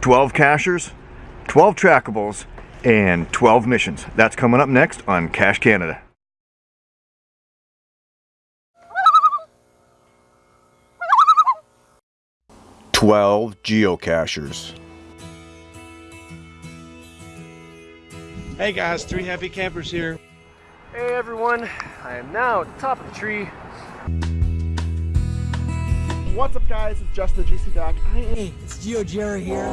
12 cachers, 12 trackables, and 12 missions. That's coming up next on Cache Canada. Twelve geocachers. Hey guys, three happy campers here. Hey everyone, I am now at the top of the tree. What's up guys, it's Justin GC Doc. I am Hey, it's Geo Jerry here.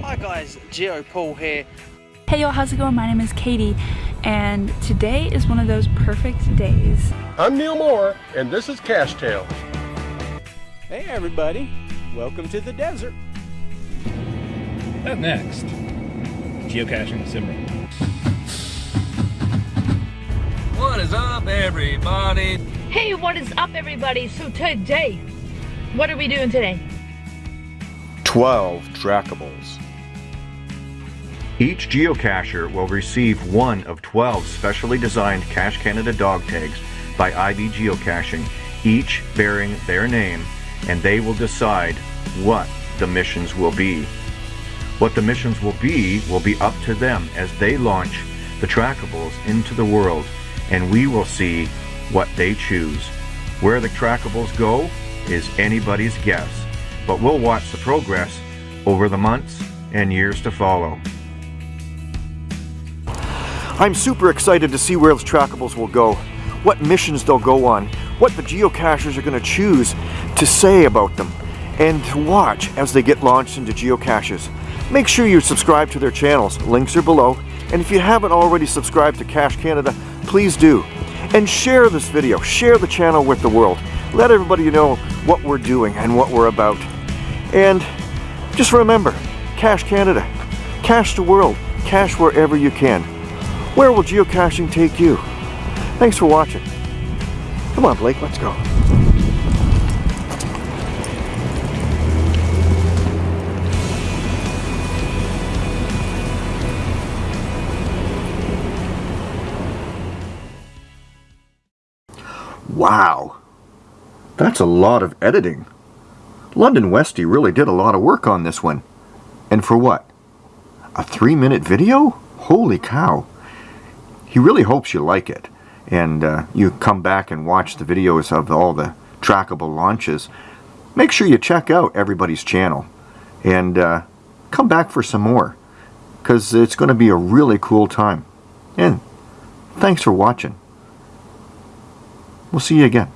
Hi guys, Geo Paul here. Hey y'all, how's it going? My name is Katie, and today is one of those perfect days. I'm Neil Moore, and this is Cash Tale. Hey everybody, welcome to the desert. Up next, geocaching simmer. What is up, everybody? Hey, what is up, everybody? So today, what are we doing today? 12 trackables. Each geocacher will receive one of 12 specially designed Cache Canada dog tags by IB Geocaching, each bearing their name, and they will decide what the missions will be. What the missions will be will be up to them as they launch the trackables into the world, and we will see what they choose. Where the trackables go is anybody's guess, but we'll watch the progress over the months and years to follow. I'm super excited to see where those trackables will go, what missions they'll go on, what the geocachers are going to choose to say about them, and to watch as they get launched into geocaches. Make sure you subscribe to their channels, links are below, and if you haven't already subscribed to Cache Canada, please do. And share this video, share the channel with the world. Let everybody know what we're doing and what we're about. And just remember, Cache Canada, cache the world, cache wherever you can. Where will geocaching take you? Thanks for watching. Come on, Blake, let's go. Wow, that's a lot of editing. London Westy really did a lot of work on this one. And for what? A three minute video? Holy cow. He really hopes you like it. And uh, you come back and watch the videos of all the trackable launches. Make sure you check out everybody's channel. And uh, come back for some more. Because it's going to be a really cool time. And thanks for watching. We'll see you again.